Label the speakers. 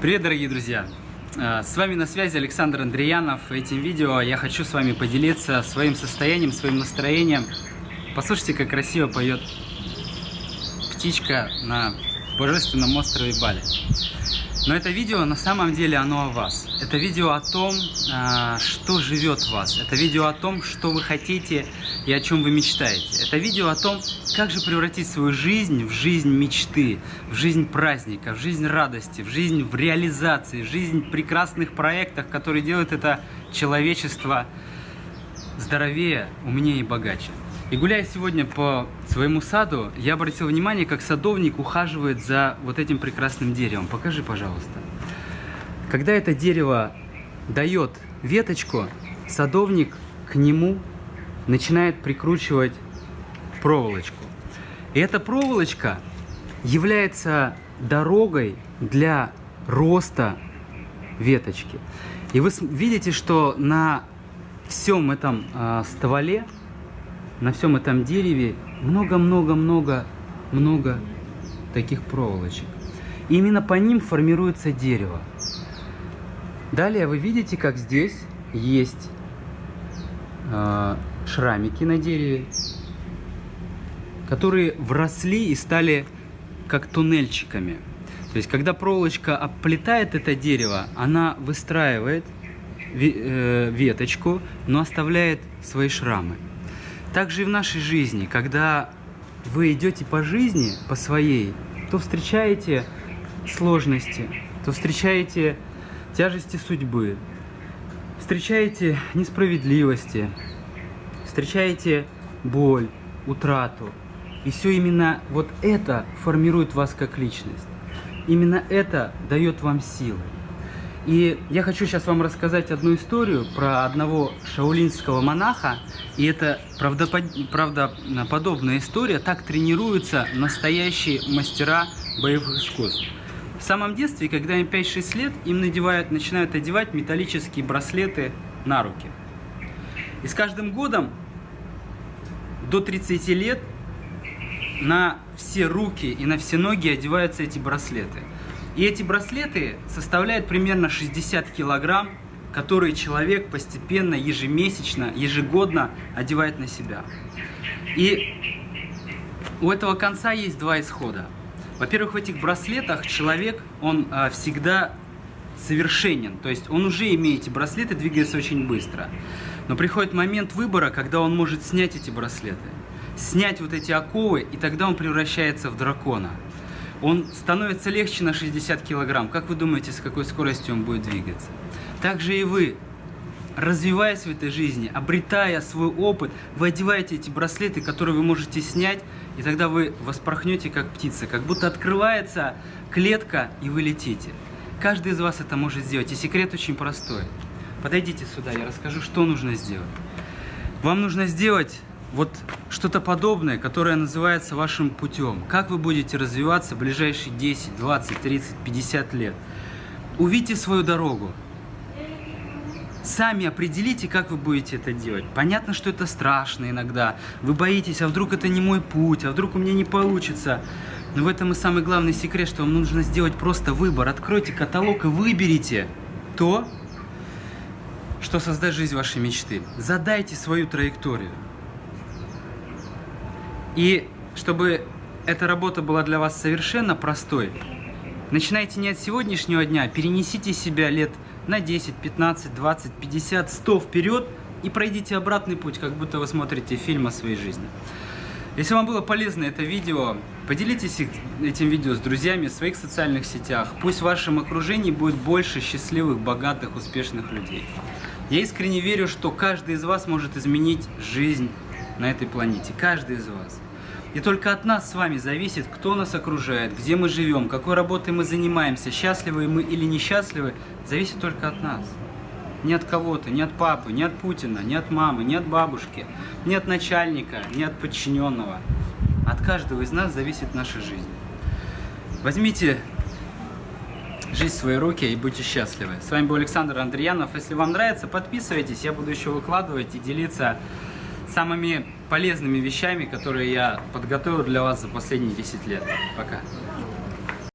Speaker 1: Привет, дорогие друзья! Э, С вами на связи Александр Андреянов. Этим видео я хочу с вами поделиться своим состоянием, своим настроением. Послушайте, как красиво поет птичка на божественном острове Бали. Но это видео на самом деле оно о вас. Это видео о том, а, что живет в вас. Это видео о том, что вы хотите и о чем вы мечтаете. Это видео о том, как же превратить свою жизнь в жизнь мечты, в жизнь праздника, в жизнь радости, в жизнь в реализации, в жизнь прекрасных проектах, которые делают это человечество здоровее, умнее и богаче. И гуляя сегодня по своему саду, я обратил внимание, как садовник ухаживает за вот этим прекрасным деревом. Покажи, пожалуйста. Когда это дерево дает веточку, садовник к нему начинает прикручивать проволочку. И эта проволочка является дорогой для роста веточки. И вы видите, что на всем этом э, стволе на всем этом дереве много-много-много-много таких проволочек. И именно по ним формируется дерево. Далее вы видите, как здесь есть э, шрамики на дереве, которые вросли и стали как туннельчиками. То есть, когда проволочка оплетает это дерево, она выстраивает э, веточку, но оставляет свои шрамы. Также и в нашей жизни, когда вы идете по жизни, по своей, то встречаете сложности, то встречаете тяжести судьбы, встречаете несправедливости, встречаете боль, утрату. И все именно вот это формирует вас как личность. Именно это дает вам силы. И я хочу сейчас вам рассказать одну историю про одного шаулинского монаха. И это правдоподобная история. Так тренируются настоящие мастера боевых искусств. В самом детстве, когда им 5-6 лет, им надевают, начинают одевать металлические браслеты на руки. И с каждым годом до 30 лет на все руки и на все ноги одеваются эти браслеты. И эти браслеты составляют примерно 60 килограмм, которые человек постепенно, ежемесячно, ежегодно одевает на себя. И у этого конца есть два исхода. Во-первых, в этих браслетах человек, он а, всегда совершенен. То есть он уже имеет эти браслеты, двигается очень быстро. Но приходит момент выбора, когда он может снять эти браслеты. Снять вот эти оковы, и тогда он превращается в дракона он становится легче на 60 килограмм. Как вы думаете, с какой скоростью он будет двигаться? Также и вы, развиваясь в этой жизни, обретая свой опыт, вы одеваете эти браслеты, которые вы можете снять, и тогда вы воспорхнете как птица, как будто открывается клетка, и вы летите. Каждый из вас это может сделать, и секрет очень простой. Подойдите сюда, я расскажу, что нужно сделать. Вам нужно сделать вот что-то подобное, которое называется вашим путем. Как вы будете развиваться в ближайшие 10, 20, 30, 50 лет. Увидите свою дорогу. Сами определите, как вы будете это делать. Понятно, что это страшно иногда. Вы боитесь, а вдруг это не мой путь, а вдруг у меня не получится. Но в этом и самый главный секрет, что вам нужно сделать просто выбор. Откройте каталог и выберите то, что создаст жизнь вашей мечты. Задайте свою траекторию. И чтобы эта работа была для вас совершенно простой, начинайте не от сегодняшнего дня, перенесите себя лет на 10, 15, 20, 50, 100 вперед и пройдите обратный путь, как будто вы смотрите фильм о своей жизни. Если вам было полезно это видео, поделитесь этим видео с друзьями в своих социальных сетях. Пусть в вашем окружении будет больше счастливых, богатых, успешных людей. Я искренне верю, что каждый из вас может изменить жизнь на этой планете. Каждый из вас. И только от нас с вами зависит, кто нас окружает, где мы живем, какой работой мы занимаемся, счастливы мы или несчастливы, зависит только от нас. Не от кого-то, не от папы, не от Путина, не от мамы, не от бабушки, не от начальника, не от подчиненного. От каждого из нас зависит наша жизнь. Возьмите жизнь в свои руки и будьте счастливы. С вами был Александр Андреянов. Если вам нравится, подписывайтесь, я буду еще выкладывать и делиться самыми полезными вещами, которые я подготовил для вас за последние 10 лет. Пока.